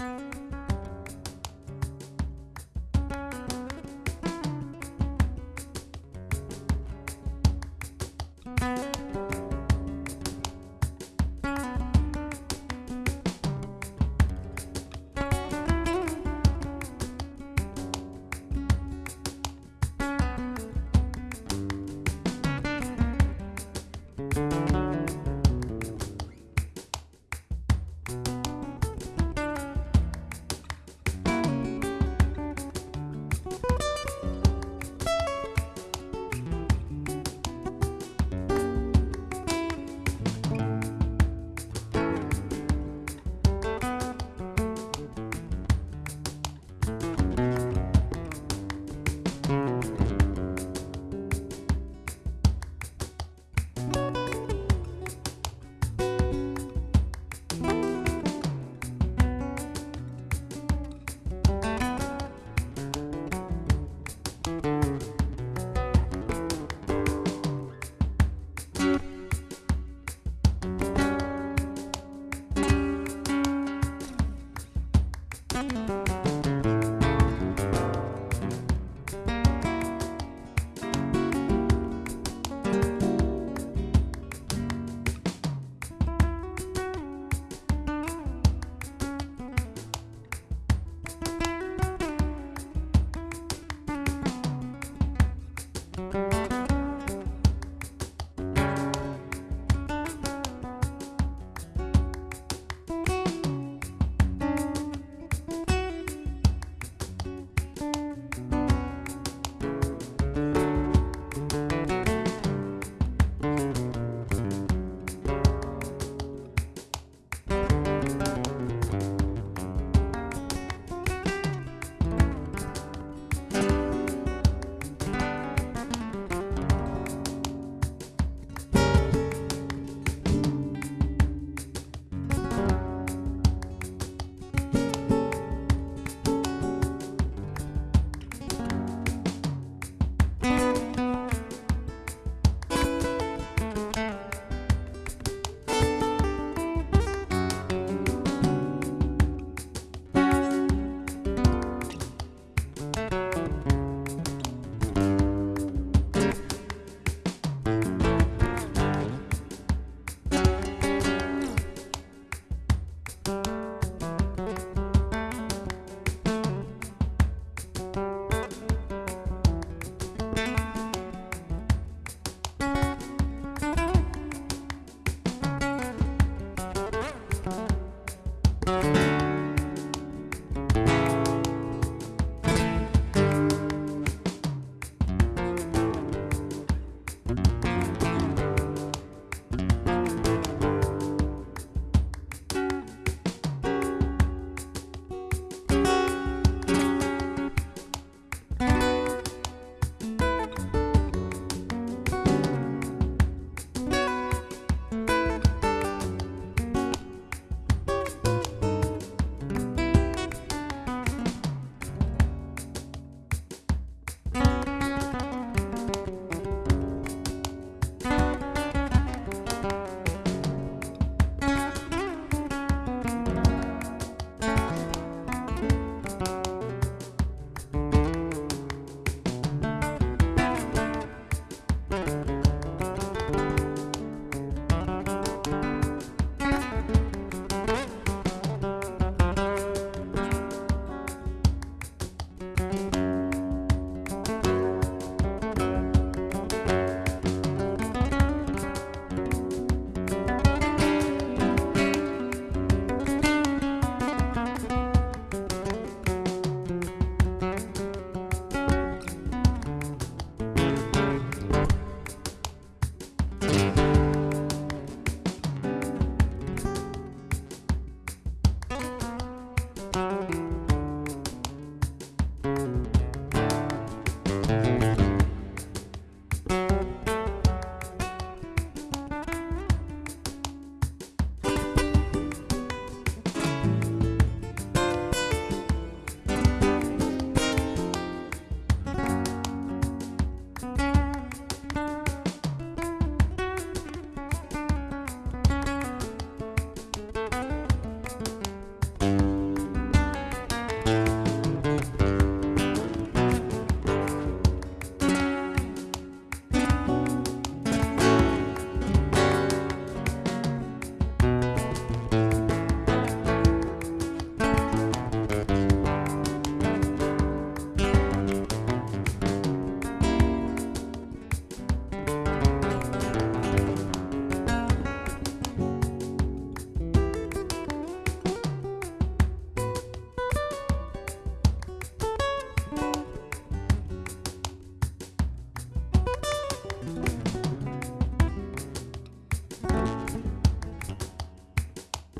Bye.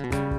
Mm-hmm.